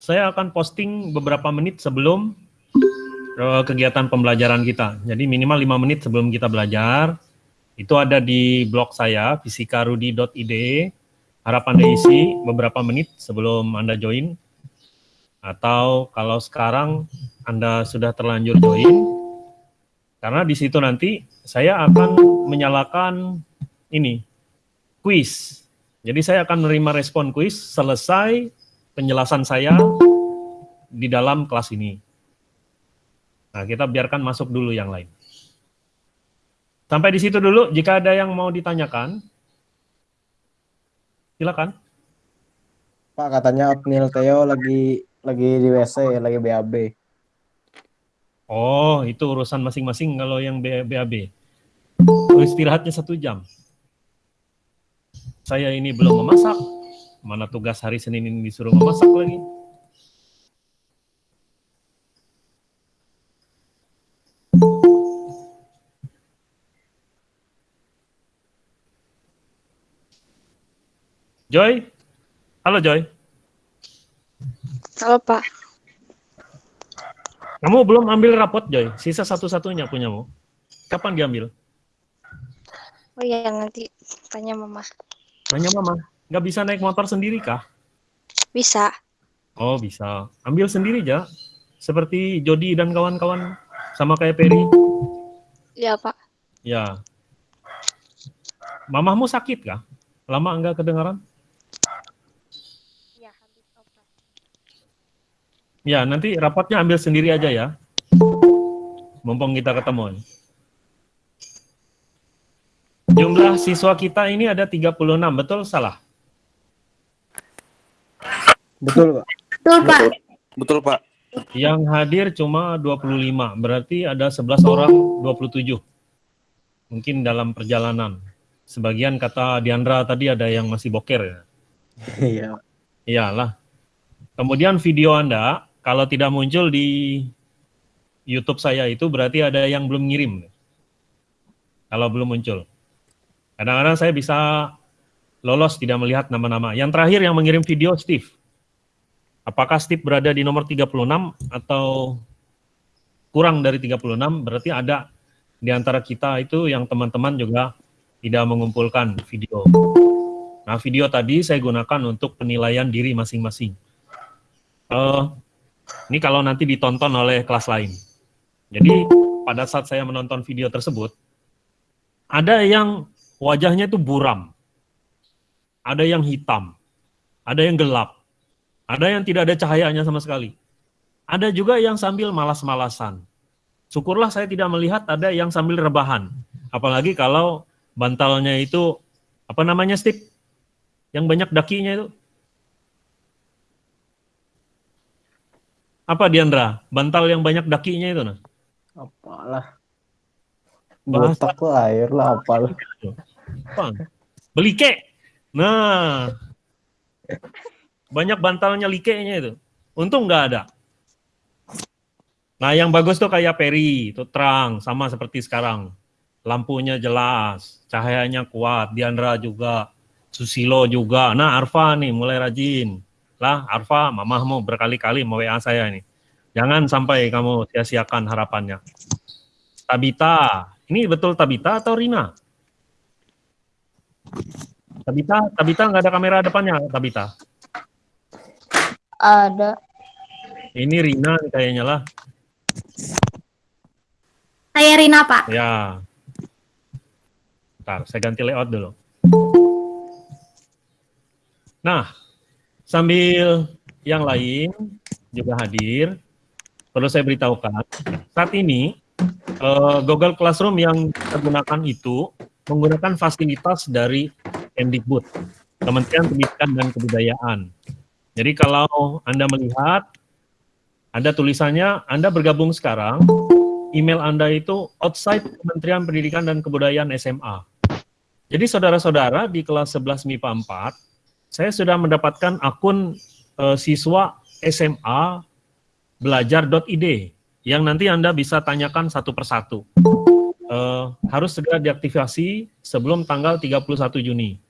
saya akan posting beberapa menit sebelum uh, kegiatan pembelajaran kita. Jadi minimal 5 menit sebelum kita belajar. Itu ada di blog saya, fisikarudi.id. Harap Anda isi beberapa menit sebelum Anda join. Atau kalau sekarang Anda sudah terlanjur join, karena di situ nanti saya akan menyalakan ini, quiz. Jadi saya akan menerima respon quiz selesai penjelasan saya di dalam kelas ini. Nah, kita biarkan masuk dulu yang lain. Sampai di situ dulu, jika ada yang mau ditanyakan, silakan. Pak, katanya Abnil Theo lagi lagi di WC, lagi BAB. Oh, itu urusan masing-masing kalau yang BAB. Istirahatnya satu jam. Saya ini belum memasak, Mana tugas hari Senin ini disuruh memasak lagi. Joy? Halo Joy. Halo Pak. Kamu belum ambil rapot Joy, sisa satu-satunya punyamu. Kapan diambil? Oh iya nanti tanya Mama. Tanya Mama. Nggak bisa naik motor sendiri kah? Bisa. Oh bisa. Ambil sendiri aja. Seperti Jody dan kawan-kawan. Sama kayak Peri. Ya Pak. Ya. Mamahmu sakit kah? Lama enggak kedengaran? Ya, habis obat. Ya, nanti rapatnya ambil sendiri aja ya. Mumpung kita ketemu. Jumlah siswa kita ini ada 36, betul salah? Betul, Pak. Betul Pak. Betul, Pak. Yang hadir cuma 25, berarti ada 11 orang 27. Mungkin dalam perjalanan. Sebagian kata Diandra tadi ada yang masih boker ya. Iya. Iyalah. Kemudian video Anda, kalau tidak muncul di YouTube saya itu berarti ada yang belum ngirim. Kalau belum muncul. Kadang-kadang saya bisa lolos tidak melihat nama-nama. Yang terakhir yang mengirim video Steve. Apakah Steve berada di nomor 36 atau kurang dari 36, berarti ada di antara kita itu yang teman-teman juga tidak mengumpulkan video. Nah, video tadi saya gunakan untuk penilaian diri masing-masing. Uh, ini kalau nanti ditonton oleh kelas lain. Jadi, pada saat saya menonton video tersebut, ada yang wajahnya itu buram, ada yang hitam, ada yang gelap, ada yang tidak ada cahayanya sama sekali. Ada juga yang sambil malas-malasan. Syukurlah saya tidak melihat ada yang sambil rebahan. Apalagi kalau bantalnya itu, apa namanya Steve? Yang banyak dakinya itu. Apa Diandra? Bantal yang banyak dakinya itu? Nah? Apalah. Bahasa- Botak air lah, apalah. Apa? Belike. Nah, banyak bantalnya likenya itu. Untung nggak ada. Nah, yang bagus tuh kayak Peri, itu terang, sama seperti sekarang. Lampunya jelas, cahayanya kuat, Diandra juga, Susilo juga. Nah, Arfa nih mulai rajin. Lah, Arfa, mamahmu berkali-kali mau WA saya nih. Jangan sampai kamu sia-siakan harapannya. Tabita, ini betul Tabita atau Rina? Tabita, Tabita nggak ada kamera depannya, Tabita. Ada. Ini Rina kayaknya lah. Saya Rina Pak. Ya. Bentar, saya ganti layout dulu. Nah, sambil yang lain juga hadir, perlu saya beritahukan, saat ini eh, Google Classroom yang kita gunakan itu menggunakan fasilitas dari Kemdikbud, Kementerian Pendidikan dan Kebudayaan. Jadi kalau Anda melihat, ada tulisannya, Anda bergabung sekarang, email Anda itu outside Kementerian Pendidikan dan Kebudayaan SMA. Jadi saudara-saudara di kelas 11 MIPA 4, saya sudah mendapatkan akun eh, siswa SMA belajar.id yang nanti Anda bisa tanyakan satu persatu. Eh, harus segera diaktifasi sebelum tanggal 31 Juni.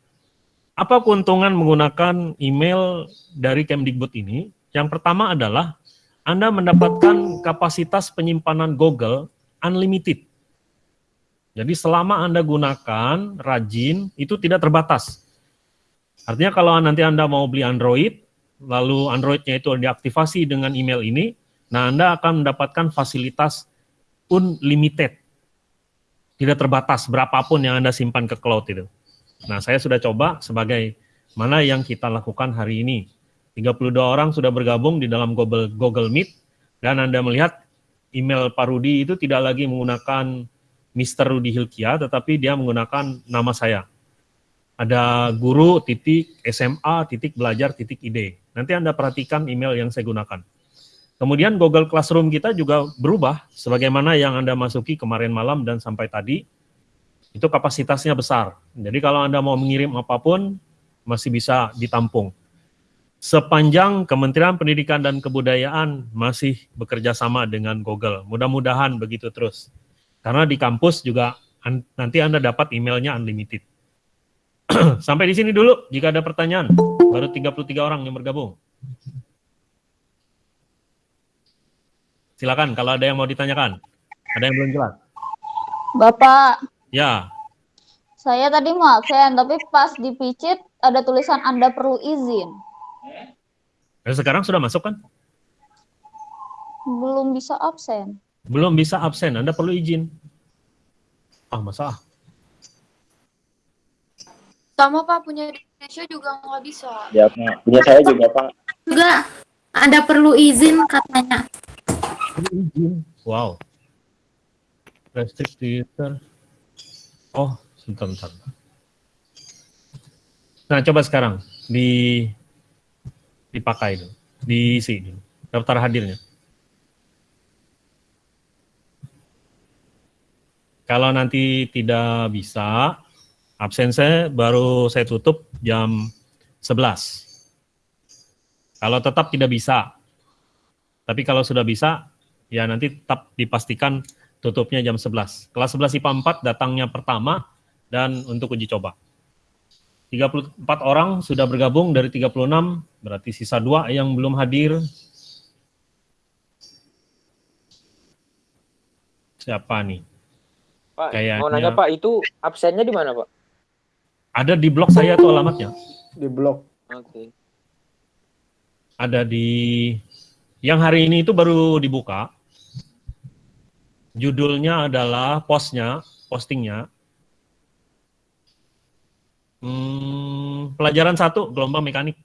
Apa keuntungan menggunakan email dari Kemdikbud ini? Yang pertama adalah Anda mendapatkan kapasitas penyimpanan Google unlimited. Jadi selama Anda gunakan rajin, itu tidak terbatas. Artinya kalau nanti Anda mau beli Android, lalu Androidnya itu diaktifasi dengan email ini, nah Anda akan mendapatkan fasilitas unlimited. Tidak terbatas berapapun yang Anda simpan ke cloud itu. Nah saya sudah coba sebagai mana yang kita lakukan hari ini. 32 orang sudah bergabung di dalam Google, Google Meet, dan Anda melihat email Pak Rudi itu tidak lagi menggunakan Mr. Rudi Hilkia, tetapi dia menggunakan nama saya. Ada guru titik SMA titik belajar titik ide. Nanti Anda perhatikan email yang saya gunakan. Kemudian Google Classroom kita juga berubah, sebagaimana yang Anda masuki kemarin malam dan sampai tadi, itu kapasitasnya besar. Jadi kalau Anda mau mengirim apa pun, masih bisa ditampung. Sepanjang Kementerian Pendidikan dan Kebudayaan masih bekerja sama dengan Google. Mudah-mudahan begitu terus. Karena di kampus juga nanti Anda dapat emailnya unlimited. Sampai di sini dulu, jika ada pertanyaan. Baru 33 orang yang bergabung. Silakan kalau ada yang mau ditanyakan. Ada yang belum jelas? Bapak. Ya. Saya tadi mau absen, tapi pas dipicit ada tulisan Anda perlu izin. Dan sekarang sudah masuk kan? Belum bisa absen. Belum bisa absen, Anda perlu izin. Ah, masa? Sama Pak, punya Indonesia juga nggak bisa. Ya, punya saya juga Pak. Juga ada perlu izin katanya. Perlu izin. Wow. Restricted. Oh, sebentar, sebentar. Nah, coba sekarang di dipakai dulu, diisi dulu, daftar hadirnya. Kalau nanti tidak bisa, absen saya baru saya tutup jam 11. Kalau tetap tidak bisa, tapi kalau sudah bisa, ya nanti tetap dipastikan tutupnya jam 11. Kelas 11 IPA 4 datangnya pertama dan untuk uji coba. 34 orang sudah bergabung dari 36, berarti sisa dua yang belum hadir. Siapa nih? Pak, Kayaknya- mau nanya Pak, itu absennya di mana Pak? Ada di blog saya tuh alamatnya. Di blog. Oke. Ada di yang hari ini itu baru dibuka. Judulnya adalah postnya, postingnya. Hmm, pelajaran satu gelombang mekanik.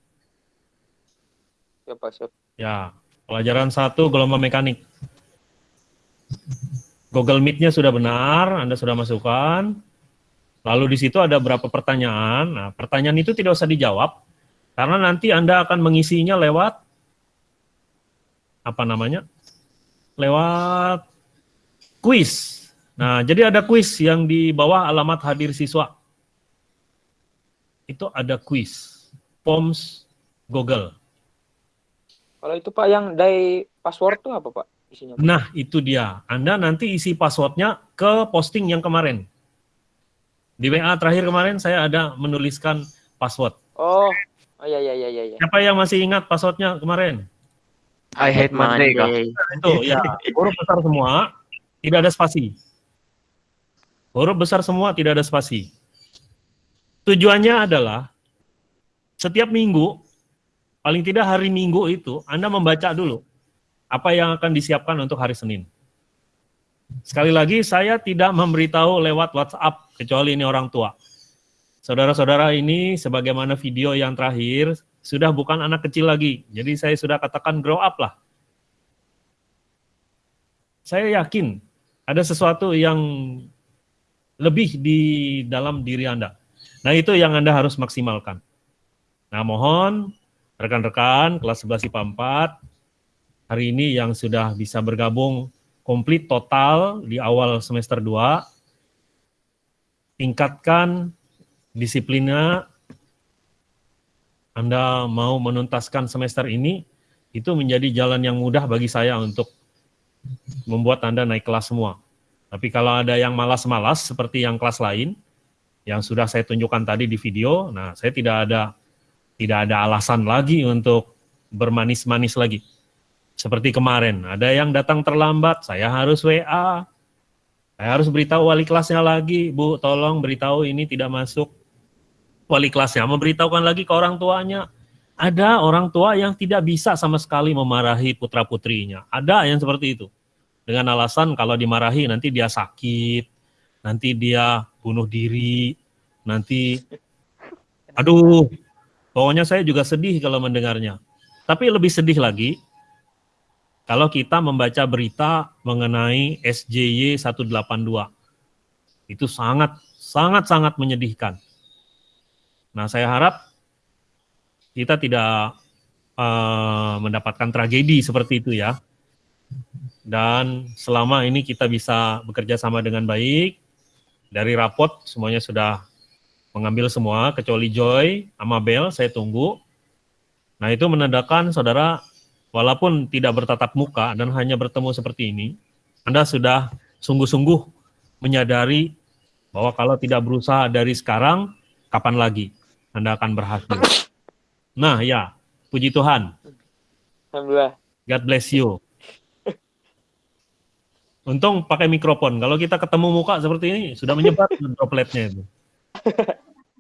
Ya Pak. Ya, pelajaran satu gelombang mekanik. Google Meet-nya sudah benar, Anda sudah masukkan. Lalu di situ ada berapa pertanyaan. Nah, pertanyaan itu tidak usah dijawab, karena nanti Anda akan mengisinya lewat, apa namanya, lewat kuis. Nah, jadi ada kuis yang di bawah alamat hadir siswa. Itu ada kuis, POMS Google. Kalau itu Pak yang dari password tuh apa Pak? Isinya Pak? Nah, itu dia. Anda nanti isi passwordnya ke posting yang kemarin. Di WA terakhir kemarin saya ada menuliskan password. Oh, oh iya iya iya iya. iya. Siapa yang masih ingat passwordnya kemarin? I hate Monday. Itu ya, huruf besar semua, tidak ada spasi. Huruf besar semua, tidak ada spasi. Tujuannya adalah setiap minggu, paling tidak hari minggu itu, Anda membaca dulu apa yang akan disiapkan untuk hari Senin. Sekali lagi, saya tidak memberitahu lewat WhatsApp, kecuali ini orang tua. Saudara-saudara ini, sebagaimana video yang terakhir, sudah bukan anak kecil lagi. Jadi saya sudah katakan grow up lah. Saya yakin ada sesuatu yang lebih di dalam diri Anda. Nah itu yang Anda harus maksimalkan. Nah mohon rekan-rekan kelas 11 IPA 4, hari ini yang sudah bisa bergabung komplit total di awal semester 2, tingkatkan disiplinnya, Anda mau menuntaskan semester ini, itu menjadi jalan yang mudah bagi saya untuk membuat Anda naik kelas semua. Tapi kalau ada yang malas-malas seperti yang kelas lain, yang sudah saya tunjukkan tadi di video, nah saya tidak ada tidak ada alasan lagi untuk bermanis-manis lagi. Seperti kemarin, ada yang datang terlambat, saya harus WA, saya harus beritahu wali kelasnya lagi, Bu, tolong beritahu ini tidak masuk. Wali kelasnya memberitahukan lagi ke orang tuanya. Ada orang tua yang tidak bisa sama sekali memarahi putra-putrinya. Ada yang seperti itu. Dengan alasan kalau dimarahi nanti dia sakit, nanti dia bunuh diri, nanti aduh, pokoknya saya juga sedih kalau mendengarnya. Tapi lebih sedih lagi kalau kita membaca berita mengenai SJY 182. Itu sangat sangat sangat menyedihkan. Nah, saya harap kita tidak uh, mendapatkan tragedi seperti itu ya. Dan selama ini kita bisa bekerja sama dengan baik, dari rapot semuanya sudah mengambil semua, kecuali Joy, Amabel, saya tunggu. Nah itu menandakan saudara, walaupun tidak bertatap muka dan hanya bertemu seperti ini, Anda sudah sungguh-sungguh menyadari bahwa kalau tidak berusaha dari sekarang, kapan lagi Anda akan berhasil. Nah ya, puji Tuhan. Alhamdulillah. God bless you. Untung pakai mikrofon. Kalau kita ketemu muka seperti ini, sudah menyebar dropletnya itu.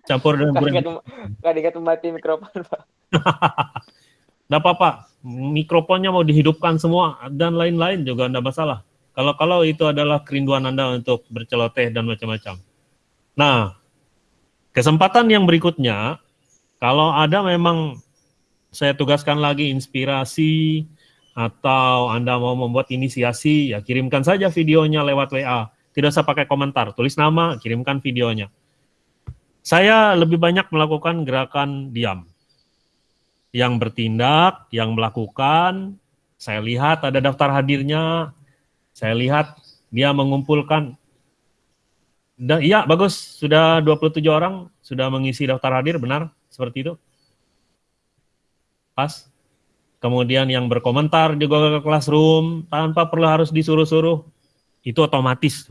Campur dengan gurih. gak diingat mati mikrofon, Pak. Nggak apa-apa, mikrofonnya mau dihidupkan semua dan lain-lain juga tidak masalah. Kalau kalau itu adalah kerinduan Anda untuk berceloteh dan macam-macam. Nah, kesempatan yang berikutnya, kalau ada memang saya tugaskan lagi inspirasi atau Anda mau membuat inisiasi, ya kirimkan saja videonya lewat WA. Tidak usah pakai komentar, tulis nama, kirimkan videonya. Saya lebih banyak melakukan gerakan diam yang bertindak, yang melakukan, saya lihat ada daftar hadirnya, saya lihat dia mengumpulkan, iya bagus, sudah 27 orang sudah mengisi daftar hadir, benar? Seperti itu? Pas? Kemudian yang berkomentar di Google Classroom, tanpa perlu harus disuruh-suruh, itu otomatis.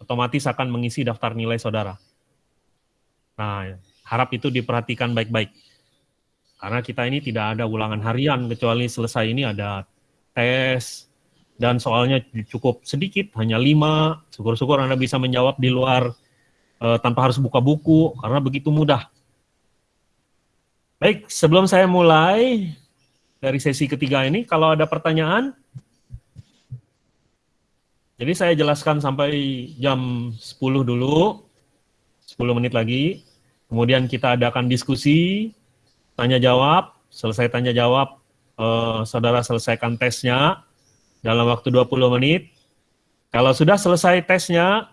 Otomatis akan mengisi daftar nilai saudara. Nah, harap itu diperhatikan baik-baik. Karena kita ini tidak ada ulangan harian, kecuali selesai ini ada tes, dan soalnya cukup sedikit, hanya lima. Syukur-syukur Anda bisa menjawab di luar eh, tanpa harus buka buku, karena begitu mudah. Baik, sebelum saya mulai dari sesi ketiga ini, kalau ada pertanyaan, jadi saya jelaskan sampai jam 10 dulu, 10 menit lagi. Kemudian kita adakan diskusi, tanya jawab, selesai tanya jawab, eh, saudara selesaikan tesnya dalam waktu 20 menit. Kalau sudah selesai tesnya,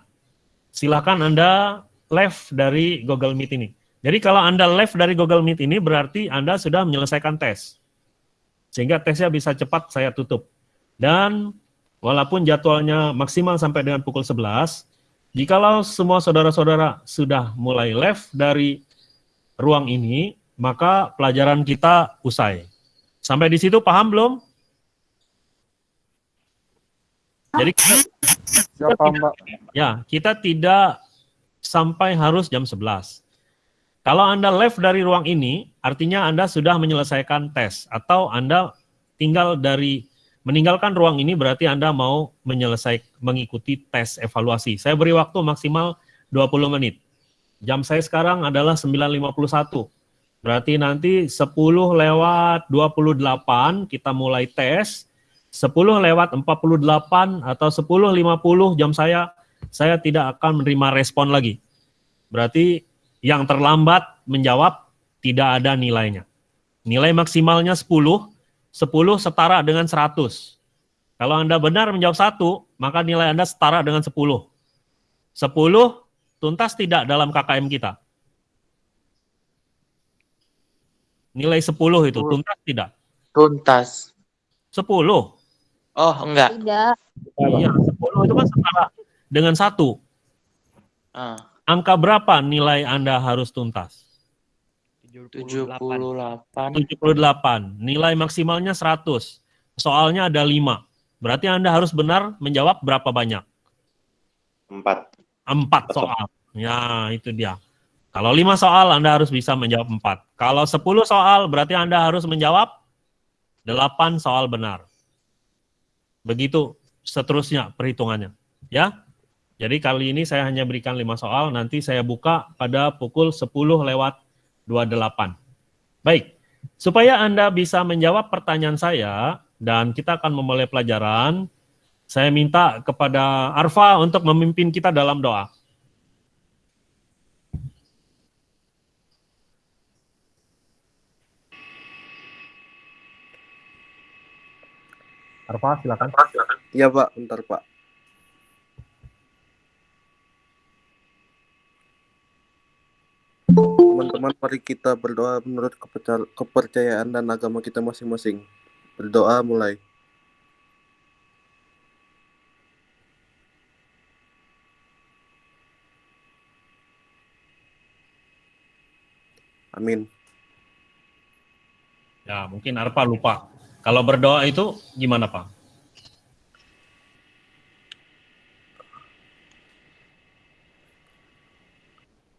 silakan Anda live dari Google Meet ini. Jadi kalau Anda live dari Google Meet ini berarti Anda sudah menyelesaikan tes. Sehingga tesnya bisa cepat saya tutup. Dan walaupun jadwalnya maksimal sampai dengan pukul 11, jikalau semua saudara-saudara sudah mulai live dari ruang ini, maka pelajaran kita usai. Sampai di situ paham belum? Jadi kita, Mbak? ya, kita tidak sampai harus jam 11. Kalau Anda live dari ruang ini, artinya Anda sudah menyelesaikan tes atau Anda tinggal dari meninggalkan ruang ini berarti Anda mau menyelesaikan mengikuti tes evaluasi. Saya beri waktu maksimal 20 menit. Jam saya sekarang adalah 9.51. Berarti nanti 10 lewat 28 kita mulai tes. 10 lewat 48 atau 10.50 jam saya saya tidak akan menerima respon lagi. Berarti yang terlambat menjawab tidak ada nilainya. Nilai maksimalnya 10, 10 setara dengan 100. Kalau Anda benar menjawab satu, maka nilai Anda setara dengan 10. 10 tuntas tidak dalam KKM kita. Nilai 10 itu tuntas tidak? Tuntas. 10. Oh, enggak. Tidak. Iya, 10 itu kan setara dengan satu. Ah, Angka berapa nilai Anda harus tuntas? 78. 78. Nilai maksimalnya 100. Soalnya ada 5. Berarti Anda harus benar menjawab berapa banyak? Empat. Empat soal. Ya, itu dia. Kalau lima soal Anda harus bisa menjawab empat. Kalau 10 soal berarti Anda harus menjawab delapan soal benar. Begitu seterusnya perhitungannya. Ya. Jadi kali ini saya hanya berikan lima soal, nanti saya buka pada pukul 10 lewat 28. Baik, supaya Anda bisa menjawab pertanyaan saya dan kita akan memulai pelajaran, saya minta kepada Arfa untuk memimpin kita dalam doa. Arfa, silakan. Iya Pak, bentar Pak. Teman-teman, mari kita berdoa menurut keperca- kepercayaan dan agama kita masing-masing. Berdoa mulai. Amin. Ya, mungkin Arfa lupa. Kalau berdoa itu gimana, Pak?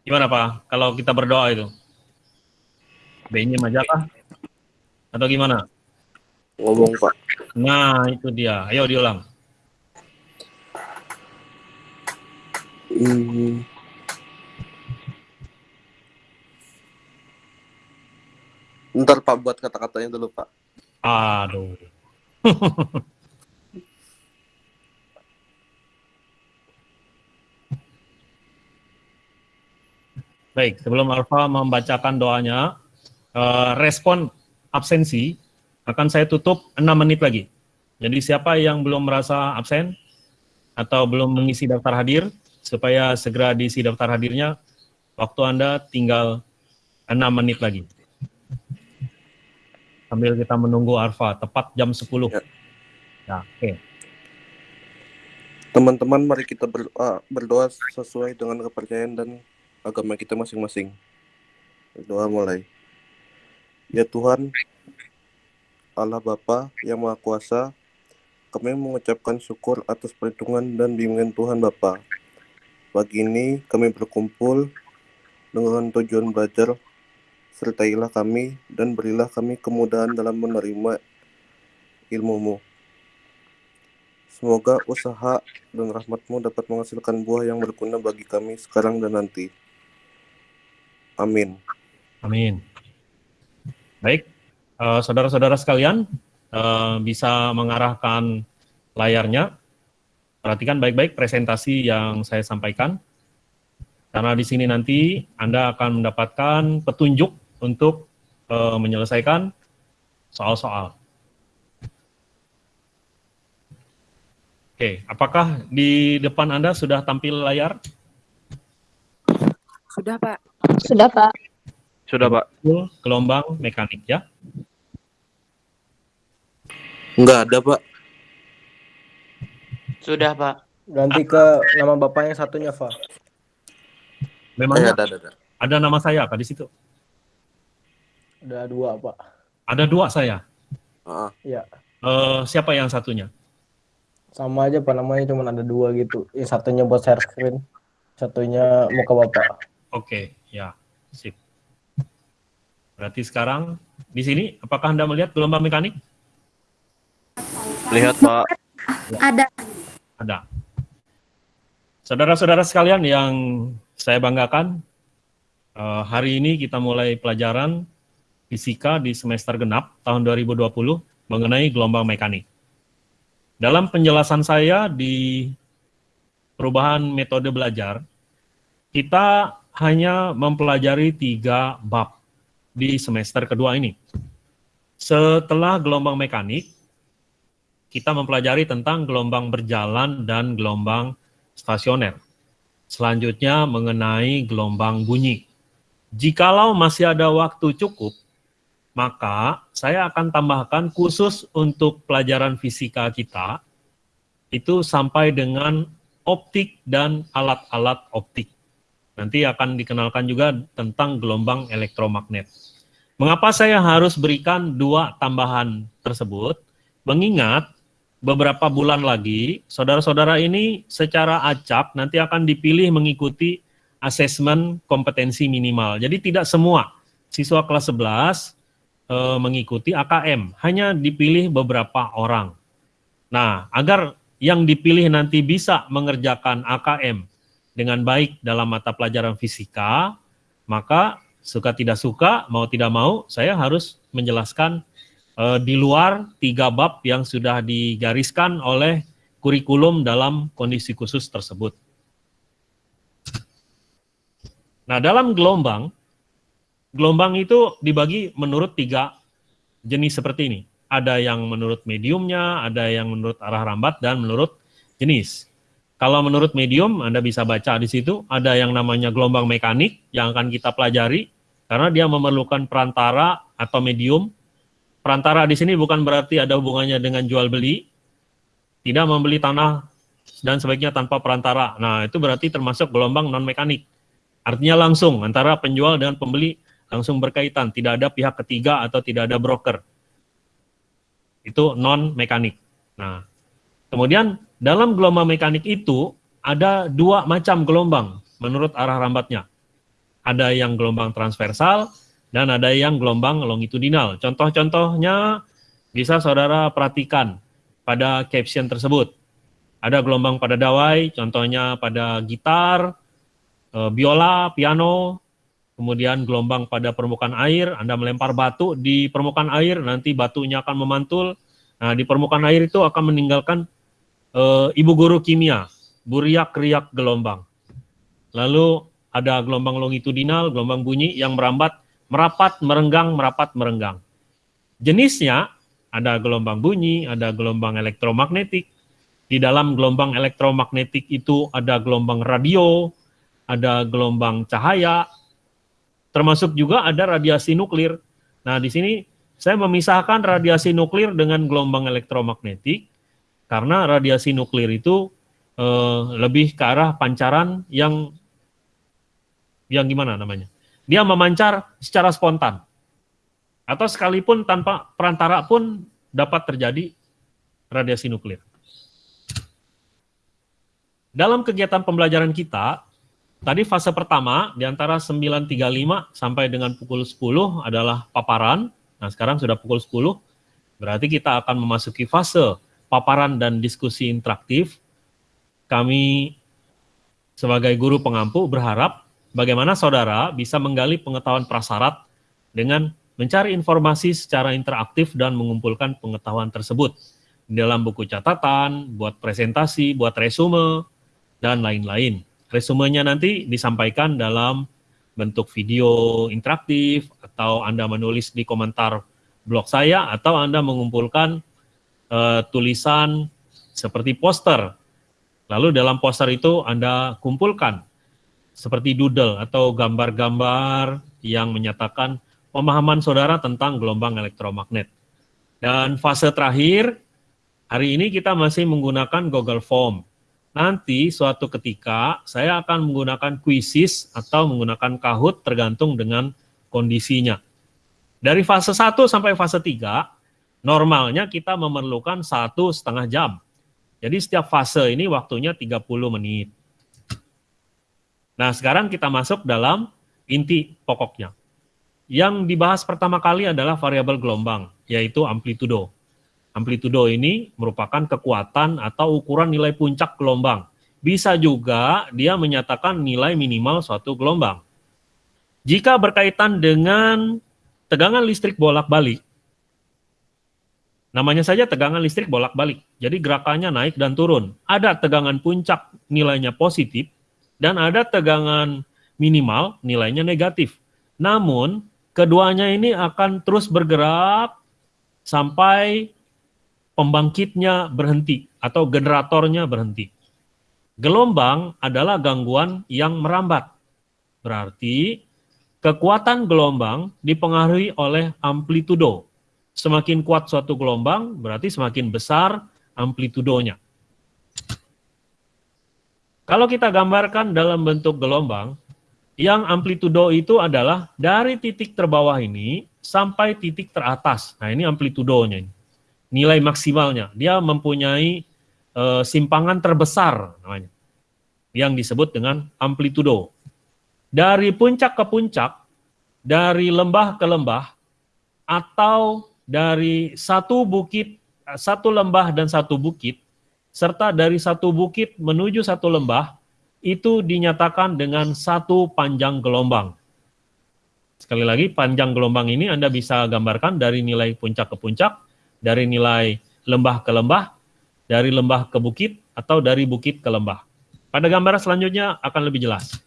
Gimana, Pak? Kalau kita berdoa itu? B-nya majalah? Atau gimana? Ngomong Pak. Nah, itu dia. Ayo diulang. Hmm. Bentar Pak, buat kata-katanya dulu Pak. Aduh. Baik, sebelum Alfa membacakan doanya, eh, respon absensi akan saya tutup 6 menit lagi. Jadi siapa yang belum merasa absen atau belum mengisi daftar hadir, supaya segera diisi daftar hadirnya, waktu Anda tinggal 6 menit lagi. Sambil kita menunggu Arfa, tepat jam 10. Ya. Ya, oke. Teman-teman, mari kita berdoa, berdoa sesuai dengan kepercayaan dan agama kita masing-masing. Berdoa mulai. Ya Tuhan, Allah Bapa yang Maha Kuasa, kami mengucapkan syukur atas perhitungan dan bimbingan Tuhan Bapa. Pagi ini kami berkumpul dengan tujuan belajar, sertailah kami dan berilah kami kemudahan dalam menerima ilmu-Mu. Semoga usaha dan rahmatmu dapat menghasilkan buah yang berguna bagi kami sekarang dan nanti. Amin. Amin. Baik, eh, saudara-saudara sekalian eh, bisa mengarahkan layarnya. Perhatikan baik-baik presentasi yang saya sampaikan. Karena di sini nanti Anda akan mendapatkan petunjuk untuk eh, menyelesaikan soal-soal. Oke, apakah di depan Anda sudah tampil layar? Sudah, Pak. Sudah, Pak. Sudah, Pak. Gelombang mekanik ya. Enggak ada, Pak. Sudah, Pak. Ganti ke nama bapak yang satunya, Fa. Eh, Memangnya ada, ada, ada. ada nama saya apa di situ? Ada dua, Pak. Ada dua saya. Ah, Iya. Eh, siapa yang satunya? Sama aja, Pak. Namanya cuma ada dua gitu. Yang satunya buat share screen. Satunya muka bapak. Oke, ya, sip. Berarti sekarang di sini, apakah Anda melihat gelombang mekanik? Lihat, Pak. Ada. Ada. Saudara-saudara sekalian yang saya banggakan, eh, hari ini kita mulai pelajaran fisika di semester genap tahun 2020 mengenai gelombang mekanik. Dalam penjelasan saya di perubahan metode belajar, kita hanya mempelajari tiga bab di semester kedua ini. Setelah gelombang mekanik, kita mempelajari tentang gelombang berjalan dan gelombang stasioner. Selanjutnya mengenai gelombang bunyi. Jikalau masih ada waktu cukup, maka saya akan tambahkan khusus untuk pelajaran fisika kita, itu sampai dengan optik dan alat-alat optik. Nanti akan dikenalkan juga tentang gelombang elektromagnet. Mengapa saya harus berikan dua tambahan tersebut? Mengingat beberapa bulan lagi, saudara-saudara ini secara acak nanti akan dipilih mengikuti asesmen kompetensi minimal. Jadi tidak semua siswa kelas 11 eh, mengikuti AKM, hanya dipilih beberapa orang. Nah, agar yang dipilih nanti bisa mengerjakan AKM dengan baik dalam mata pelajaran fisika, maka suka tidak suka, mau tidak mau, saya harus menjelaskan eh, di luar tiga bab yang sudah digariskan oleh kurikulum dalam kondisi khusus tersebut. Nah, dalam gelombang, gelombang itu dibagi menurut tiga jenis seperti ini. Ada yang menurut mediumnya, ada yang menurut arah rambat, dan menurut jenis. Kalau menurut medium, Anda bisa baca di situ, ada yang namanya gelombang mekanik yang akan kita pelajari, karena dia memerlukan perantara atau medium. Perantara di sini bukan berarti ada hubungannya dengan jual beli, tidak membeli tanah dan sebaiknya tanpa perantara. Nah, itu berarti termasuk gelombang non-mekanik. Artinya langsung antara penjual dan pembeli langsung berkaitan, tidak ada pihak ketiga atau tidak ada broker. Itu non mekanik. Nah, kemudian dalam gelombang mekanik itu ada dua macam gelombang menurut arah rambatnya. Ada yang gelombang transversal dan ada yang gelombang longitudinal. Contoh-contohnya bisa saudara perhatikan pada caption tersebut. Ada gelombang pada dawai, contohnya pada gitar, Eh, biola, piano, kemudian gelombang pada permukaan air, Anda melempar batu di permukaan air, nanti batunya akan memantul. Nah, di permukaan air itu akan meninggalkan e, ibu guru kimia, buriak-riak gelombang. Lalu ada gelombang longitudinal, gelombang bunyi yang merambat, merapat, merenggang, merapat, merenggang. Jenisnya ada gelombang bunyi, ada gelombang elektromagnetik. Di dalam gelombang elektromagnetik itu ada gelombang radio, ada gelombang cahaya, termasuk juga ada radiasi nuklir. Nah, di sini saya memisahkan radiasi nuklir dengan gelombang elektromagnetik, karena radiasi nuklir itu eh, lebih ke arah pancaran yang yang gimana namanya? Dia memancar secara spontan. Atau sekalipun tanpa perantara pun dapat terjadi radiasi nuklir. Dalam kegiatan pembelajaran kita, Tadi fase pertama di antara 9.35 sampai dengan pukul 10 adalah paparan. Nah, sekarang sudah pukul 10. Berarti kita akan memasuki fase paparan dan diskusi interaktif. Kami sebagai guru pengampu berharap bagaimana saudara bisa menggali pengetahuan prasarat dengan mencari informasi secara interaktif dan mengumpulkan pengetahuan tersebut dalam buku catatan, buat presentasi, buat resume, dan lain-lain. Resumenya nanti disampaikan dalam bentuk video interaktif atau Anda menulis di komentar blog saya atau Anda mengumpulkan uh, tulisan seperti poster. Lalu dalam poster itu Anda kumpulkan seperti doodle atau gambar-gambar yang menyatakan pemahaman saudara tentang gelombang elektromagnet. Dan fase terakhir, hari ini kita masih menggunakan Google Form nanti suatu ketika saya akan menggunakan quizzes atau menggunakan Kahoot tergantung dengan kondisinya. Dari fase 1 sampai fase 3, normalnya kita memerlukan satu setengah jam. Jadi setiap fase ini waktunya 30 menit. Nah sekarang kita masuk dalam inti pokoknya. Yang dibahas pertama kali adalah variabel gelombang, yaitu amplitudo. Amplitudo ini merupakan kekuatan atau ukuran nilai puncak gelombang. Bisa juga dia menyatakan nilai minimal suatu gelombang. Jika berkaitan dengan tegangan listrik bolak-balik, namanya saja tegangan listrik bolak-balik. Jadi gerakannya naik dan turun. Ada tegangan puncak nilainya positif, dan ada tegangan minimal nilainya negatif. Namun, keduanya ini akan terus bergerak sampai pembangkitnya berhenti atau generatornya berhenti. Gelombang adalah gangguan yang merambat. Berarti kekuatan gelombang dipengaruhi oleh amplitudo. Semakin kuat suatu gelombang, berarti semakin besar amplitudonya. Kalau kita gambarkan dalam bentuk gelombang, yang amplitudo itu adalah dari titik terbawah ini sampai titik teratas. Nah ini amplitudonya. Nilai maksimalnya. Dia mempunyai uh, simpangan terbesar namanya yang disebut dengan amplitudo. dari puncak ke puncak, dari lembah ke lembah, atau dari satu bukit, satu lembah dan satu bukit, serta dari satu bukit menuju satu lembah, itu dinyatakan dengan satu panjang gelombang. Sekali lagi, panjang gelombang ini Anda bisa gambarkan dari nilai puncak ke puncak, dari nilai lembah ke lembah, dari lembah ke bukit, atau dari bukit ke lembah. Pada gambar selanjutnya akan lebih jelas.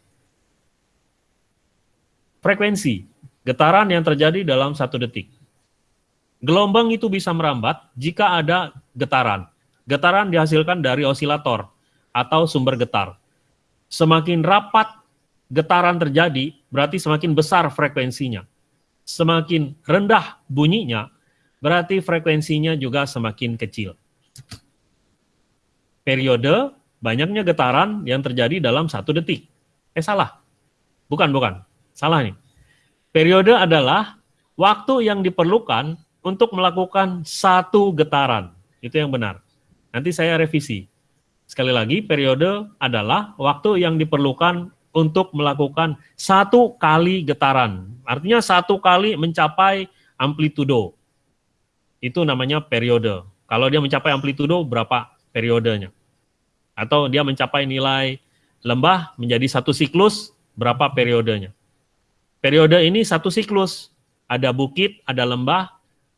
Frekuensi, getaran yang terjadi dalam satu detik. Gelombang itu bisa merambat jika ada getaran. Getaran dihasilkan dari osilator atau sumber getar. Semakin rapat getaran terjadi, berarti semakin besar frekuensinya. Semakin rendah bunyinya, berarti frekuensinya juga semakin kecil. Periode, banyaknya getaran yang terjadi dalam satu detik. Eh salah, bukan, bukan, salah nih. Periode adalah waktu yang diperlukan untuk melakukan satu getaran. Itu yang benar. Nanti saya revisi. Sekali lagi, periode adalah waktu yang diperlukan untuk melakukan satu kali getaran. Artinya satu kali mencapai amplitudo. Itu namanya periode. Kalau dia mencapai amplitudo, berapa periodenya? Atau dia mencapai nilai lembah menjadi satu siklus, berapa periodenya? Periode ini satu siklus. Ada bukit, ada lembah,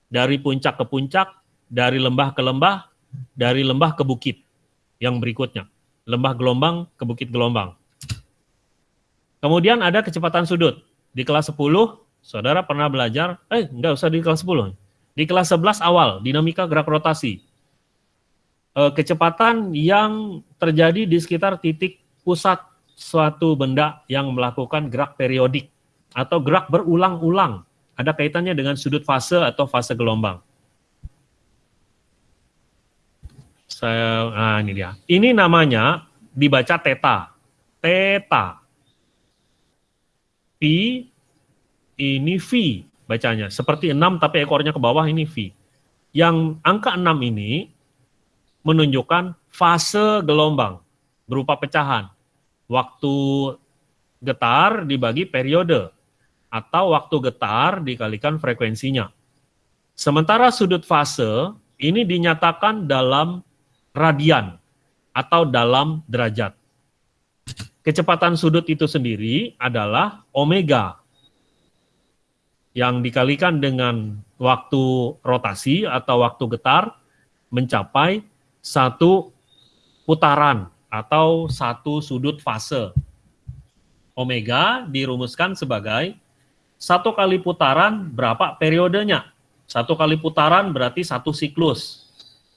dari puncak ke puncak, dari lembah ke lembah, dari lembah ke bukit. Yang berikutnya, lembah gelombang ke bukit gelombang. Kemudian ada kecepatan sudut. Di kelas 10, saudara pernah belajar, eh enggak usah di kelas 10. Di kelas 11 awal, dinamika gerak rotasi. E, kecepatan yang terjadi di sekitar titik pusat suatu benda yang melakukan gerak periodik atau gerak berulang-ulang. Ada kaitannya dengan sudut fase atau fase gelombang. Saya, nah ini dia. Ini namanya dibaca teta. Teta. Pi ini V bacanya. Seperti 6 tapi ekornya ke bawah ini V. Yang angka 6 ini menunjukkan fase gelombang berupa pecahan. Waktu getar dibagi periode atau waktu getar dikalikan frekuensinya. Sementara sudut fase ini dinyatakan dalam radian atau dalam derajat. Kecepatan sudut itu sendiri adalah omega yang dikalikan dengan waktu rotasi atau waktu getar mencapai satu putaran atau satu sudut fase. Omega dirumuskan sebagai satu kali putaran berapa periodenya? Satu kali putaran berarti satu siklus.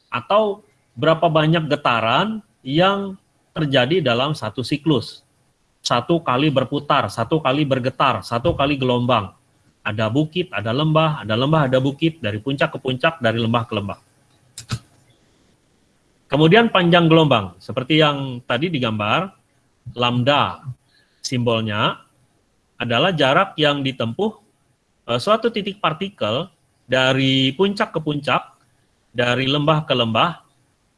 Atau berapa banyak getaran yang terjadi dalam satu siklus. Satu kali berputar, satu kali bergetar, satu kali gelombang. Ada bukit, ada lembah, ada lembah, ada bukit, dari puncak ke puncak, dari lembah ke lembah. Kemudian panjang gelombang, seperti yang tadi digambar, lambda simbolnya adalah jarak yang ditempuh uh, suatu titik partikel dari puncak ke puncak, dari lembah ke lembah,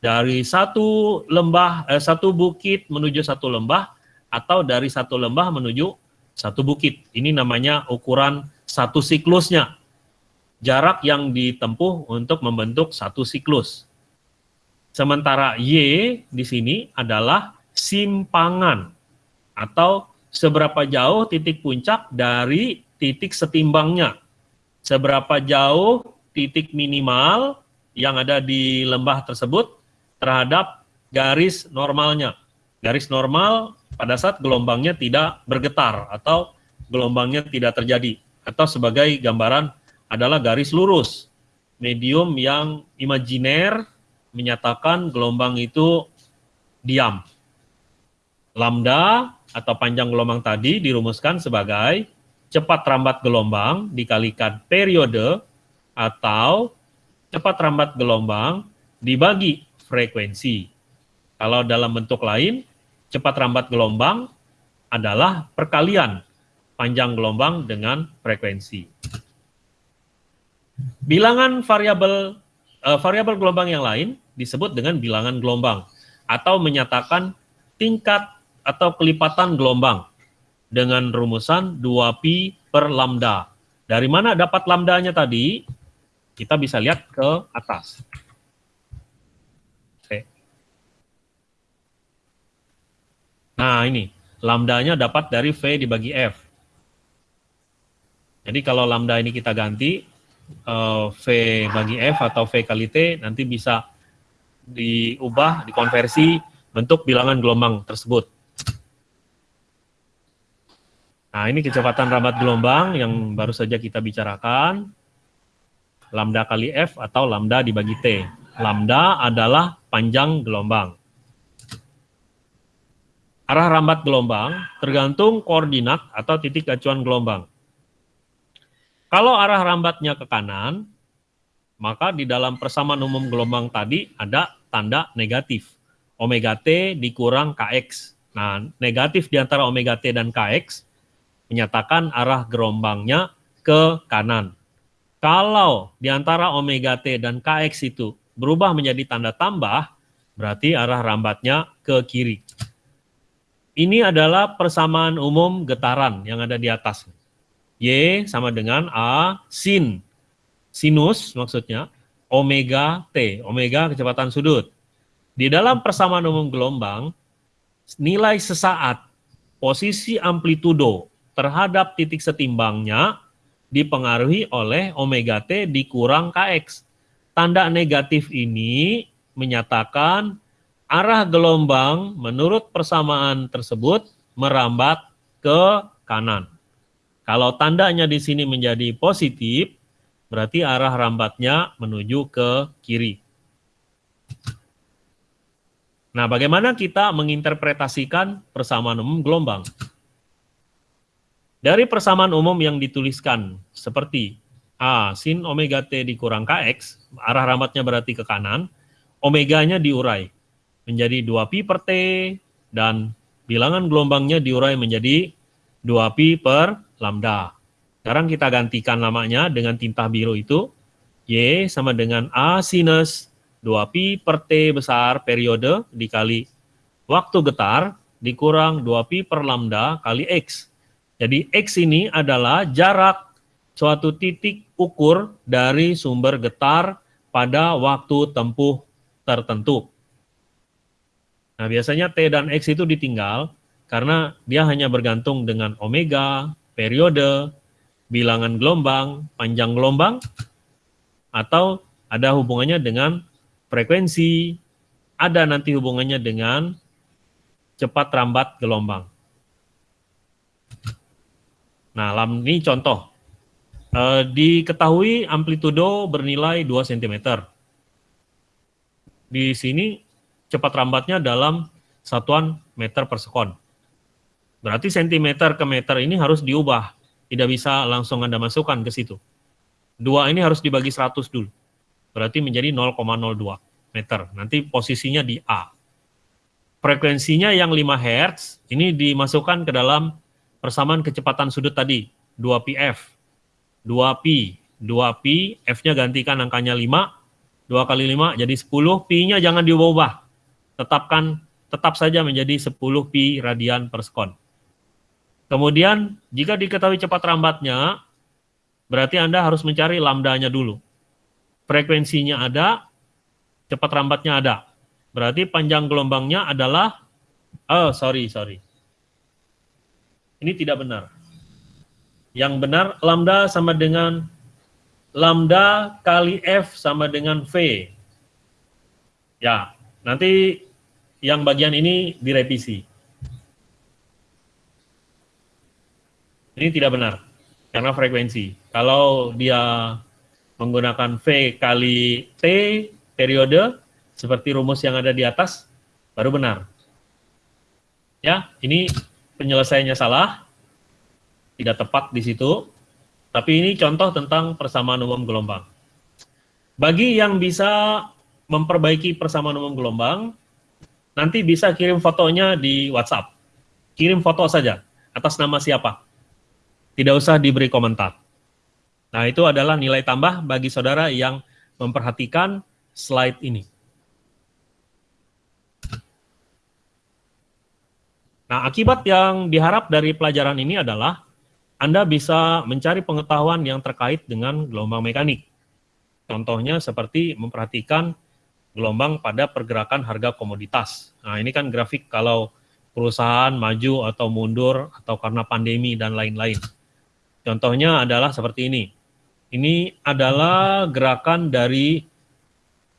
dari satu lembah eh, satu bukit menuju satu lembah atau dari satu lembah menuju satu bukit. Ini namanya ukuran satu siklusnya. Jarak yang ditempuh untuk membentuk satu siklus. Sementara Y di sini adalah simpangan atau seberapa jauh titik puncak dari titik setimbangnya. Seberapa jauh titik minimal yang ada di lembah tersebut terhadap garis normalnya. Garis normal pada saat gelombangnya tidak bergetar atau gelombangnya tidak terjadi. Atau sebagai gambaran adalah garis lurus. Medium yang imajiner menyatakan gelombang itu diam. Lambda atau panjang gelombang tadi dirumuskan sebagai cepat rambat gelombang dikalikan periode atau cepat rambat gelombang dibagi frekuensi. Kalau dalam bentuk lain, cepat rambat gelombang adalah perkalian panjang gelombang dengan frekuensi. Bilangan variabel uh, variabel gelombang yang lain disebut dengan bilangan gelombang atau menyatakan tingkat atau kelipatan gelombang dengan rumusan 2pi per lambda. Dari mana dapat lambdanya tadi? Kita bisa lihat ke atas. Oke. Nah, ini lambdanya dapat dari V dibagi F. Jadi kalau lambda ini kita ganti eh, V bagi F atau V kali T nanti bisa diubah, dikonversi bentuk bilangan gelombang tersebut. Nah, ini kecepatan rambat gelombang yang baru saja kita bicarakan. Lambda kali F atau lambda dibagi T. Lambda adalah panjang gelombang. Arah rambat gelombang tergantung koordinat atau titik acuan gelombang. Kalau arah rambatnya ke kanan, maka di dalam persamaan umum gelombang tadi ada tanda negatif. Omega T dikurang Kx. Nah, negatif di antara omega T dan Kx menyatakan arah gelombangnya ke kanan. Kalau di antara omega T dan Kx itu berubah menjadi tanda tambah, berarti arah rambatnya ke kiri. Ini adalah persamaan umum getaran yang ada di atas. Y sama dengan A sin. Sinus maksudnya omega T, omega kecepatan sudut. Di dalam persamaan umum gelombang, nilai sesaat posisi amplitudo terhadap titik setimbangnya dipengaruhi oleh omega T dikurang Kx. Tanda negatif ini menyatakan arah gelombang menurut persamaan tersebut merambat ke kanan. Kalau tandanya di sini menjadi positif, berarti arah rambatnya menuju ke kiri. Nah, bagaimana kita menginterpretasikan persamaan umum gelombang? Dari persamaan umum yang dituliskan seperti A sin omega T dikurang Kx, arah rambatnya berarti ke kanan, omeganya diurai menjadi 2pi per T, dan bilangan gelombangnya diurai menjadi 2pi per lambda. Sekarang kita gantikan namanya dengan tinta biru itu, Y sama dengan A sinus 2pi per T besar periode dikali waktu getar dikurang 2pi per lambda kali X. Jadi X ini adalah jarak suatu titik ukur dari sumber getar pada waktu tempuh tertentu. Nah biasanya T dan X itu ditinggal karena dia hanya bergantung dengan omega, periode, bilangan gelombang, panjang gelombang, atau ada hubungannya dengan frekuensi, ada nanti hubungannya dengan cepat rambat gelombang. Nah, ini contoh. E, diketahui amplitudo bernilai 2 cm. Di sini cepat rambatnya dalam satuan meter per sekon. Berarti cm ke meter ini harus diubah. Tidak bisa langsung Anda masukkan ke situ. Dua ini harus dibagi 100 dulu berarti menjadi 0,02 meter. Nanti posisinya di A. Frekuensinya yang 5 Hz, ini dimasukkan ke dalam persamaan kecepatan sudut tadi, 2πf. 2pi, 2pi, F-nya gantikan angkanya 5, 2 kali 5 jadi 10, pi-nya jangan diubah-ubah. Tetapkan, tetap saja menjadi 10 pi radian per sekon. Kemudian, jika diketahui cepat rambatnya, berarti Anda harus mencari lambdanya dulu frekuensinya ada, cepat rambatnya ada. Berarti panjang gelombangnya adalah, oh sorry, sorry. Ini tidak benar. Yang benar, lambda sama dengan lambda kali F sama dengan V. Ya, nanti yang bagian ini direvisi. Ini tidak benar, karena frekuensi. Kalau dia menggunakan V kali T periode seperti rumus yang ada di atas baru benar. Ya, ini penyelesaiannya salah, tidak tepat di situ, tapi ini contoh tentang persamaan umum gelombang. Bagi yang bisa memperbaiki persamaan umum gelombang, nanti bisa kirim fotonya di WhatsApp. Kirim foto saja, atas nama siapa. Tidak usah diberi komentar. Nah, itu adalah nilai tambah bagi saudara yang memperhatikan slide ini. Nah, akibat yang diharap dari pelajaran ini adalah Anda bisa mencari pengetahuan yang terkait dengan gelombang mekanik. Contohnya seperti memperhatikan gelombang pada pergerakan harga komoditas. Nah, ini kan grafik kalau perusahaan maju atau mundur atau karena pandemi dan lain-lain. Contohnya adalah seperti ini. Ini adalah gerakan dari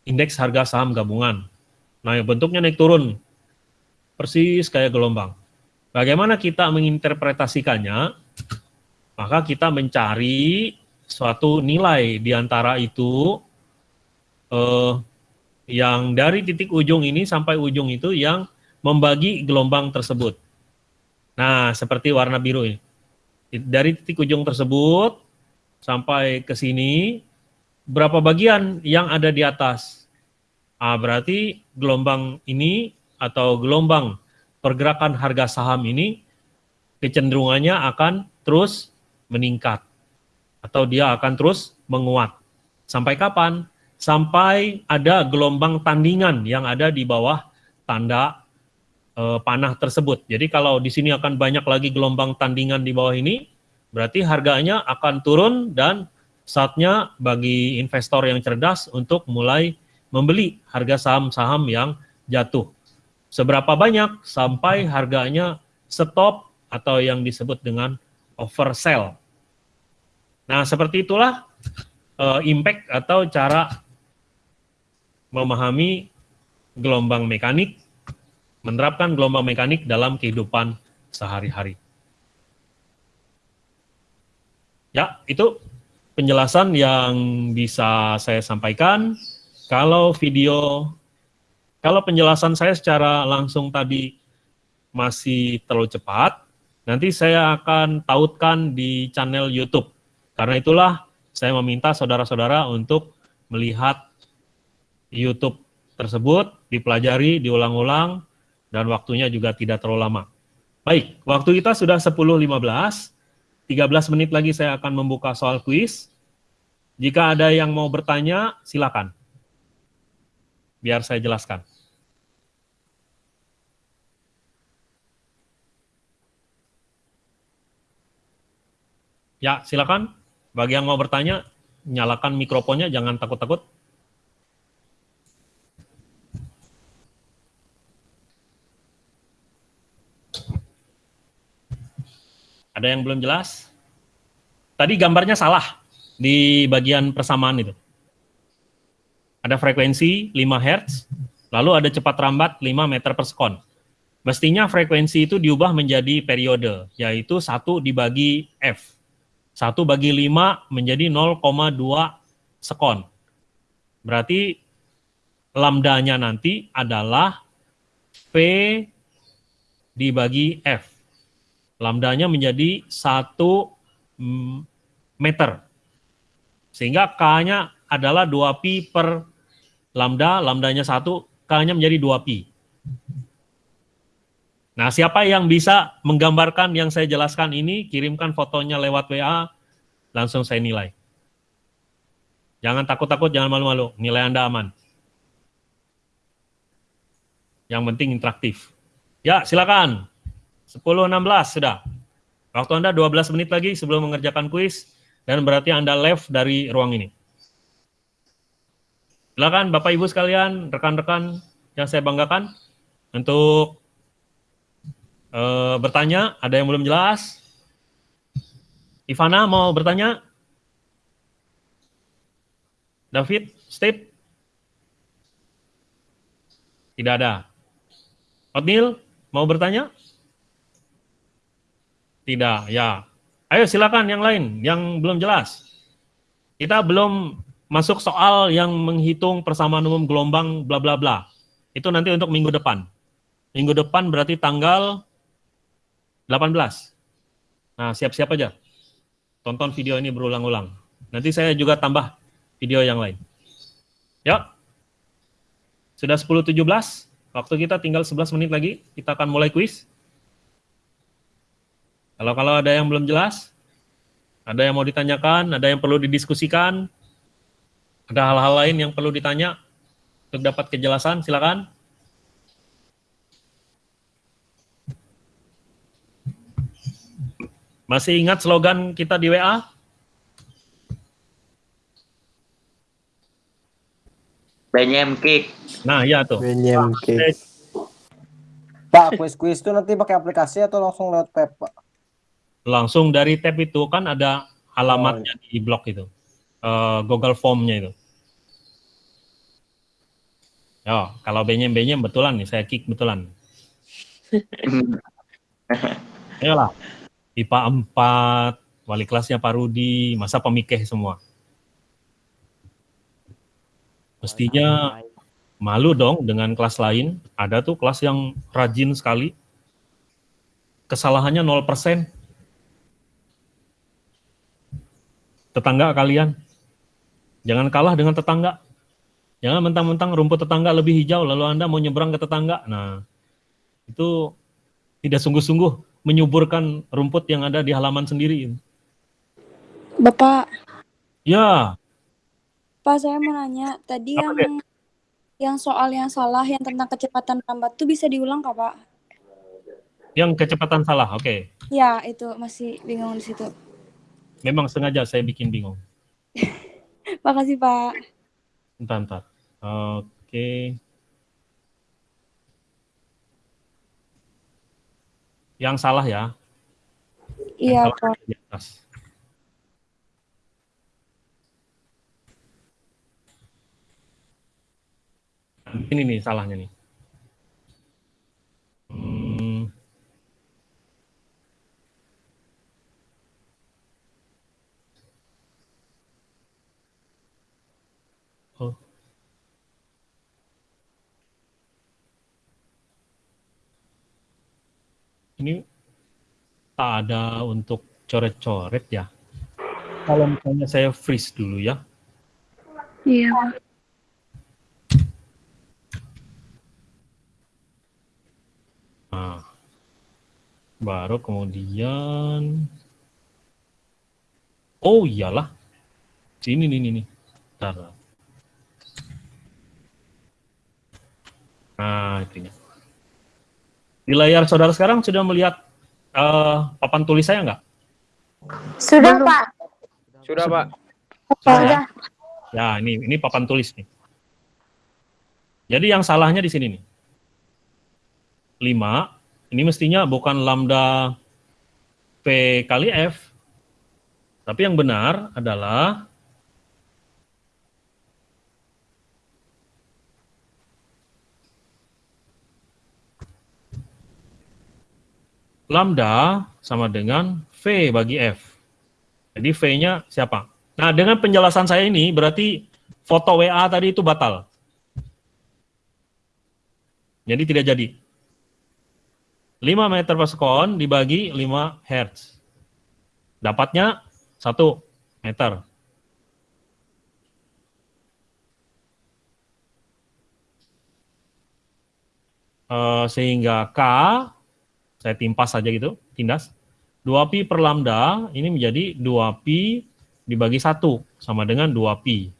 indeks harga saham gabungan. Nah, bentuknya naik turun. Persis kayak gelombang. Bagaimana kita menginterpretasikannya? Maka kita mencari suatu nilai di antara itu eh, yang dari titik ujung ini sampai ujung itu yang membagi gelombang tersebut. Nah, seperti warna biru ini. Dari titik ujung tersebut sampai ke sini, berapa bagian yang ada di atas? Ah, berarti gelombang ini atau gelombang pergerakan harga saham ini kecenderungannya akan terus meningkat atau dia akan terus menguat. Sampai kapan? Sampai ada gelombang tandingan yang ada di bawah tanda e, panah tersebut. Jadi kalau di sini akan banyak lagi gelombang tandingan di bawah ini, berarti harganya akan turun dan saatnya bagi investor yang cerdas untuk mulai membeli harga saham-saham yang jatuh. Seberapa banyak sampai harganya stop atau yang disebut dengan oversell. Nah, seperti itulah uh, impact atau cara memahami gelombang mekanik menerapkan gelombang mekanik dalam kehidupan sehari-hari. Ya, itu penjelasan yang bisa saya sampaikan. Kalau video, kalau penjelasan saya secara langsung tadi masih terlalu cepat, nanti saya akan tautkan di channel YouTube. Karena itulah saya meminta saudara-saudara untuk melihat YouTube tersebut, dipelajari, diulang-ulang, dan waktunya juga tidak terlalu lama. Baik, waktu kita sudah 10.15, 13 menit lagi saya akan membuka soal kuis. Jika ada yang mau bertanya, silakan. Biar saya jelaskan. Ya, silakan. Bagi yang mau bertanya, nyalakan mikrofonnya, jangan takut-takut. Ada yang belum jelas? Tadi gambarnya salah di bagian persamaan itu. Ada frekuensi 5 Hz, lalu ada cepat rambat 5 meter per sekon. Mestinya frekuensi itu diubah menjadi periode, yaitu 1 dibagi F. 1 bagi 5 menjadi 0,2 sekon. Berarti lambdanya nanti adalah P dibagi F lambdanya menjadi satu mm, meter. Sehingga K-nya adalah 2pi per lambda, lambdanya satu, K-nya menjadi 2pi. Nah, siapa yang bisa menggambarkan yang saya jelaskan ini, kirimkan fotonya lewat WA, langsung saya nilai. Jangan takut-takut, jangan malu-malu, nilai Anda aman. Yang penting interaktif. Ya, silakan. 10.16 sudah. Waktu Anda 12 menit lagi sebelum mengerjakan kuis, dan berarti Anda left dari ruang ini. Silakan Bapak Ibu sekalian, rekan-rekan yang saya banggakan, untuk uh, bertanya, ada yang belum jelas? Ivana mau bertanya? David, Steve? Tidak ada. Otnil, mau bertanya? Tidak, ya. Ayo silakan yang lain, yang belum jelas. Kita belum masuk soal yang menghitung persamaan umum gelombang bla bla bla. Itu nanti untuk minggu depan. Minggu depan berarti tanggal 18. Nah, siap-siap aja. Tonton video ini berulang-ulang. Nanti saya juga tambah video yang lain. Ya. Sudah 10.17, waktu kita tinggal 11 menit lagi, kita akan mulai kuis. Kalau kalau ada yang belum jelas, ada yang mau ditanyakan, ada yang perlu didiskusikan, ada hal-hal lain yang perlu ditanya untuk dapat kejelasan, silakan. Masih ingat slogan kita di WA? Benyem kick. Nah, iya tuh. Benyem Eh, cake. Pak, kuis-kuis itu nanti pakai aplikasi atau langsung lewat web, Pak? Langsung dari tab itu kan ada alamatnya di blog itu. Eh, Google Form-nya itu. Yo, kalau benyem-benyem betulan nih, saya kick betulan. Ayolah. IPA 4, wali kelasnya Pak Rudi, masa pemikeh semua. Mestinya malu dong dengan kelas lain. Ada tuh kelas yang rajin sekali. Kesalahannya 0%. Tetangga kalian. Jangan kalah dengan tetangga. Jangan mentang-mentang rumput tetangga lebih hijau, lalu Anda mau nyebrang ke tetangga. Nah, itu tidak sungguh-sungguh menyuburkan rumput yang ada di halaman sendiri. Bapak, Ya, Pak saya mau nanya, tadi Apa, yang yang soal yang salah yang tentang kecepatan lambat tuh bisa diulang kak Pak? yang kecepatan salah. Oke, Ya, itu masih bingung di situ. memang sengaja saya bikin bingung. Makasih Pak. Bentar, bentar. Oke. Yang salah ya. Iya Pak. di atas. Ini nih salahnya nih. Hmm. Oh. Ini tak ada untuk coret-coret ya. Kalau misalnya saya freeze dulu ya. Iya. Nah, baru kemudian Oh iyalah. Sini nih nih nih. Bentar. Nah, itunya. Di layar saudara sekarang sudah melihat eh, papan tulis saya nggak? Sudah, Pak. Sudah, Pak. Sudah. Ya, ini ini papan tulis nih. Jadi yang salahnya di sini nih. 5, ini mestinya bukan lambda P kali F. Tapi yang benar adalah lambda sama dengan V bagi F. Jadi V-nya siapa? Nah, dengan penjelasan saya ini berarti foto WA tadi itu batal. Jadi tidak jadi. 5 meter per sekon dibagi 5 hertz. Dapatnya 1 meter. Eh, sehingga K, saya timpas saja gitu, tindas. 2pi per lambda ini menjadi 2pi dibagi 1 sama dengan 2pi.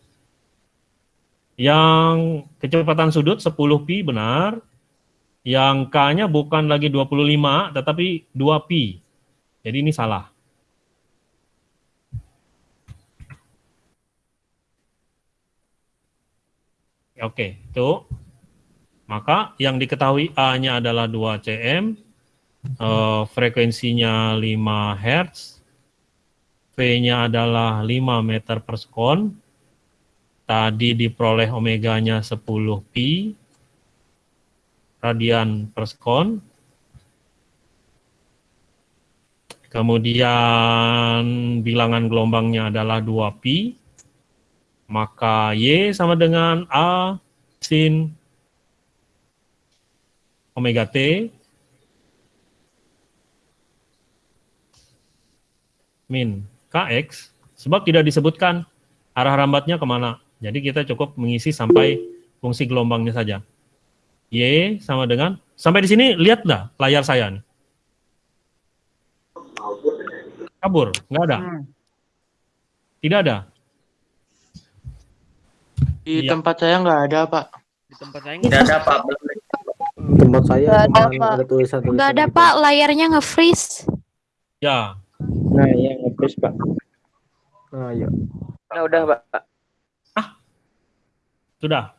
Yang kecepatan sudut 10pi benar, yang K-nya bukan lagi 25 tetapi 2pi. Jadi ini salah. Oke, itu. Maka yang diketahui A-nya adalah 2 cm, eh, frekuensinya 5 Hz, V-nya adalah 5 meter per sekon, tadi diperoleh omeganya 10 pi, radian per sekon, kemudian bilangan gelombangnya adalah 2 pi, maka Y sama dengan A sin omega T min Kx, sebab tidak disebutkan arah rambatnya ke mana. Jadi kita cukup mengisi sampai fungsi gelombangnya saja. Y sama dengan, sampai di sini lihat nggak layar saya nih? Kabur, nggak ada? Tidak ada? Di Iya. tempat saya nggak ada, Pak. Di tempat saya Nggak ada, Pak. Tempat saya Nggak ada, Pak. Nggak ada gitu. Pak, layarnya nge-freeze. Ya, Nah, iya nge-push, Pak. Nah, iya. Nah, udah, Pak. Sudah.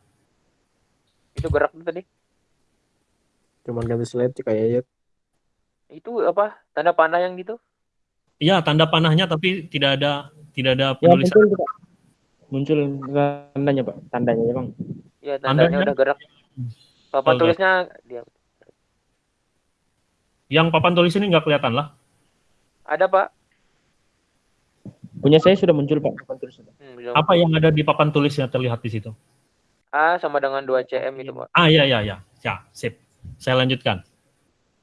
Itu gerak tuh tadi. Cuman gak bisa lihat kayak ya. Itu apa? Tanda panah yang gitu? Iya, tanda panahnya tapi tidak ada tidak ada Ya, penulisan. muncul, Pak. Muncul tandanya, Pak. Tandanya, Bang. Iya, tandanya Tandanya? udah gerak. Papan Oh, tulisnya dia. Yang papan tulis ini nggak kelihatan lah. Ada, Pak. Punya saya sudah muncul, Pak. Papan tulisnya. Hmm, belum. Apa yang ada di papan tulisnya terlihat di situ? A sama dengan 2 cm itu, Pak. Ah, iya, iya, iya. Ya, sip. Saya lanjutkan.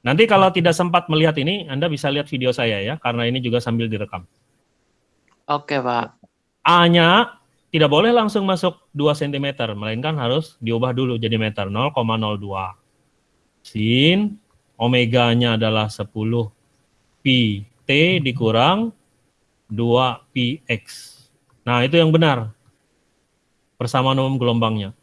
Nanti kalau tidak sempat melihat ini, Anda bisa lihat video saya ya, karena ini juga sambil direkam. Oke, Pak. A-nya tidak boleh langsung masuk 2 cm, melainkan harus diubah dulu jadi meter, 0,02. Sin, omeganya adalah 10 pi t dikurang 2 pi x. Nah, itu yang benar. Persamaan umum gelombangnya.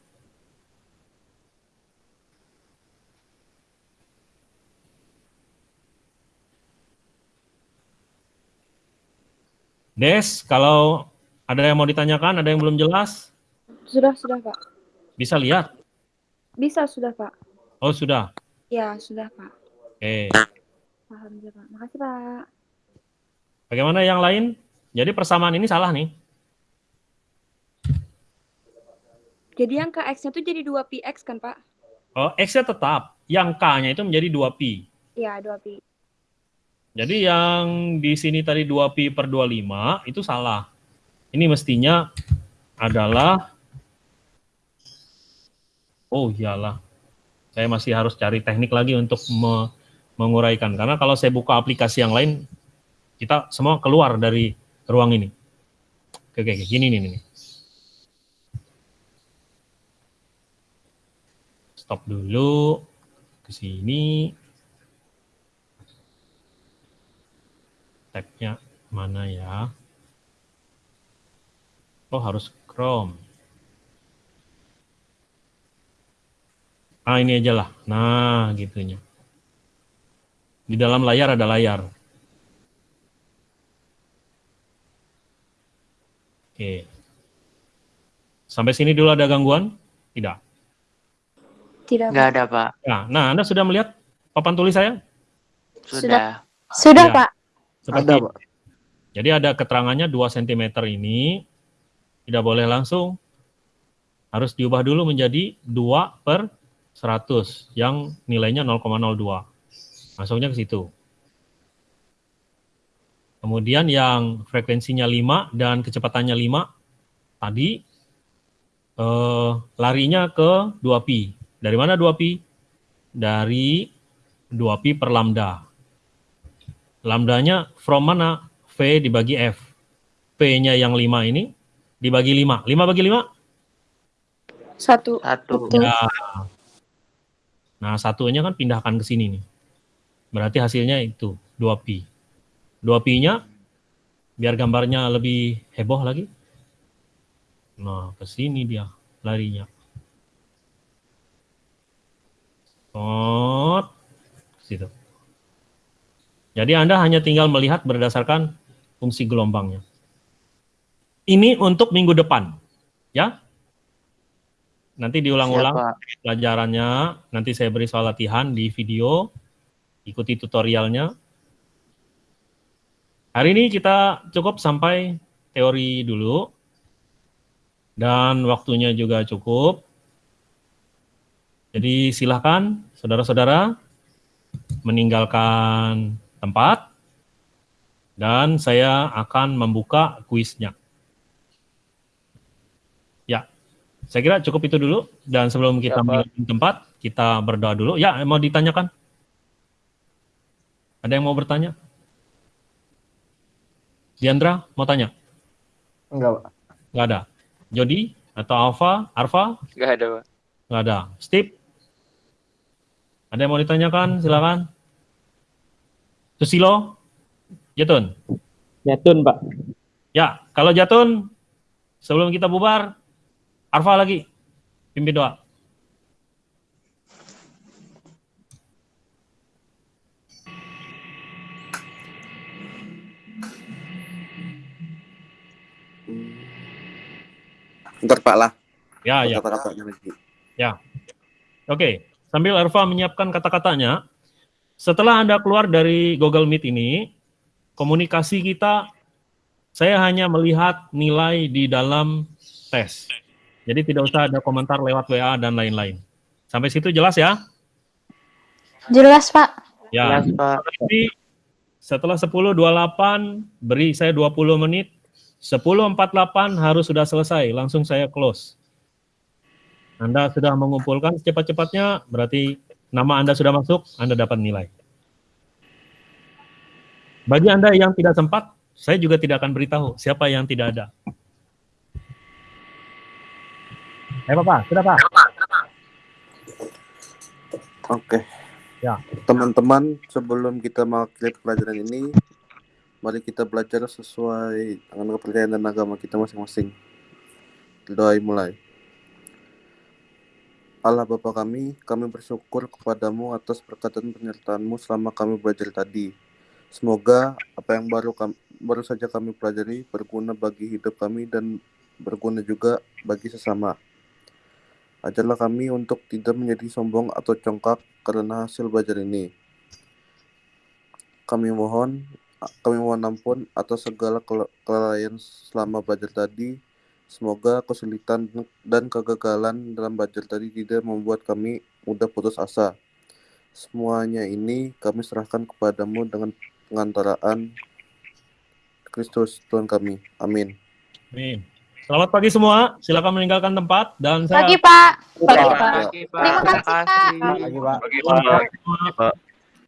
Des, kalau ada yang mau ditanyakan, ada yang belum jelas, Sudah, sudah, Pak. bisa lihat. Bisa, sudah, Pak. Oh, sudah. Ya, sudah, Pak. Oke. Alhamdulillah, Pak. Makasih, Pak. Bagaimana yang lain? Jadi persamaan ini salah nih. Jadi yang KX-nya tuh jadi 2PX kan, Pak? Oh, X-nya tetap. Yang K-nya itu menjadi 2pi. Iya, 2Pi. Jadi yang di sini tadi 2pi per 25 itu salah. Ini mestinya adalah Oh iyalah. Saya masih harus cari teknik lagi untuk me- menguraikan karena kalau saya buka aplikasi yang lain kita semua keluar dari ruang ini. Oke, oke, gini nih nih. Stop dulu ke sini. tabnya mana ya? Oh harus Chrome. Ah ini aja lah. Nah gitunya. Di dalam layar ada layar. Oke. Sampai sini dulu ada gangguan? Tidak. Tidak, Nggak ada, Pak. Nah, nah Anda sudah melihat papan tulis saya? Sudah. Sudah, Ya. Pak. Seperti Ada. Pak. Jadi ada keterangannya 2 cm ini tidak boleh langsung. Harus diubah dulu menjadi 2 per 100 yang nilainya 0,02. Masuknya ke situ. Kemudian yang frekuensinya 5 dan kecepatannya 5 tadi eh, larinya ke 2pi. Dari mana 2pi? Dari 2pi per lambda. Lambdanya from mana? V dibagi F. P-nya yang 5 ini dibagi 5. 5 bagi 5? Satu. Satu. Ya. Nah, satunya kan pindahkan ke sini nih. Berarti hasilnya itu 2pi. 2pi-nya biar gambarnya lebih heboh lagi. Nah, ke sini dia larinya. Tot. Situ. Jadi Anda hanya tinggal melihat berdasarkan fungsi gelombangnya. Ini untuk minggu depan, ya. Nanti diulang-ulang pelajarannya, nanti saya beri soal latihan di video, ikuti tutorialnya. Hari ini kita cukup sampai teori dulu, dan waktunya juga cukup. Jadi silahkan saudara-saudara meninggalkan tempat, dan saya akan membuka kuisnya. Ya, saya kira cukup itu dulu. Dan sebelum kita Pak. meninggalkan tempat, kita berdoa dulu. Ya, mau ditanyakan? Ada yang mau bertanya? Diandra, mau tanya? Enggak, Pak. Nggak ada. Jody atau Alfa? Arfa? Nggak ada, Pak. Nggak ada. Steve? Ada yang mau ditanyakan? Silakan. Susilo? Jatun? Jatun, Pak. Ya, kalau Jatun, sebelum kita bubar, Arfa lagi, pimpin doa. Ntar Pak lah. Ya, ya. Kata-katanya lagi. Oke, sambil Arfa menyiapkan kata-katanya, setelah Anda keluar dari Google Meet ini, komunikasi kita, saya hanya melihat nilai di dalam tes. Jadi tidak usah ada komentar lewat WA dan lain-lain. Sampai situ jelas ya? Jelas, Pak. Ya, Jelas, Pak. Jadi setelah 10.28 beri saya 20 menit. 10.48 harus sudah selesai, langsung saya close. Anda sudah mengumpulkan secepat-cepatnya, berarti nama Anda sudah masuk, Anda dapat nilai. Bagi Anda yang tidak sempat, saya juga tidak akan beritahu siapa yang tidak ada. Eh Bapak, sudah Pak? Oke. Ya. Teman-teman, sebelum kita mengakhiri pelajaran ini, mari kita belajar sesuai dengan kepercayaan dan agama kita masing-masing. Doa mulai. Allah Bapa kami, kami bersyukur kepadamu atas berkat dan penyertaanmu selama kami belajar tadi. Semoga apa yang baru kami, baru saja kami pelajari berguna bagi hidup kami dan berguna juga bagi sesama. Ajarlah kami untuk tidak menjadi sombong atau congkak karena hasil belajar ini. Kami mohon, kami mohon ampun atas segala kelalaian selama belajar tadi. Semoga kesulitan dan kegagalan dalam belajar tadi tidak membuat kami mudah putus asa. Semuanya ini kami serahkan kepadamu dengan pengantaraan Kristus Tuhan kami. Amin. Amin. Selamat pagi semua, silakan meninggalkan tempat dan saya Pagi, Pak. Pagi, Pak. Pagi, Pak. Terima kasih, Pak. Pagi, Pak.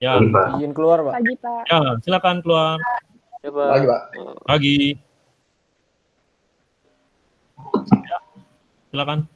Ya, Izin keluar, Pak. Pagi, Pak. ya silakan keluar Coba. pagi. Ya, silakan.